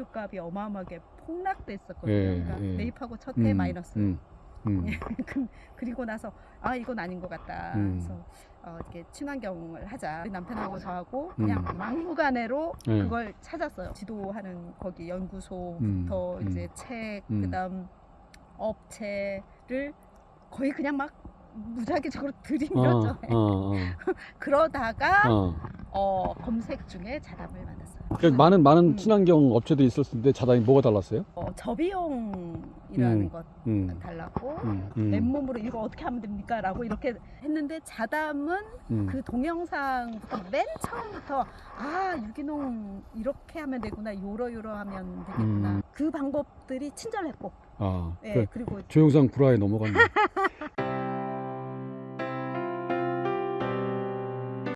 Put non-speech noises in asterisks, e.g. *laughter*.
원료값이 어마어마하게 폭락됐었거든요. 예, 그러니까 예. 매입하고 첫해 음, 마이너스. 음, 음. *laughs* 그- 그리고 나서 아 이건 아닌 것 같다. 음. 그래서 어, 이렇게 친환경을 하자. 남편하고 저하고 그냥 음. 막무가내로 예. 그걸 찾았어요. 지도하는 거기 연구소부터 음, 음. 이제 책, 음. 그다음 업체를 거의 그냥 막 무작위적으로 어, 들이밀었죠. 어, 어, *laughs* 그러다가 어. 어, 검색 중에 자담을 만났어요. 그러니까 많은 많은 음. 친환경 업체들이 있었는데 자단이 뭐가 달랐어요? 어, 저비용이라는 음. 것 음, 달랐고 음, 음, 맨몸으로 이거 어떻게 하면 됩니까? 라고 이렇게 했는데 자담은 음. 그 동영상부터 맨 처음부터 아 유기농 이렇게 하면 되구나 요러 요러 하면 되겠구나 음. 그 방법들이 친절했고 아, 예, 그 그리고 조영상 구라에 넘어갔네.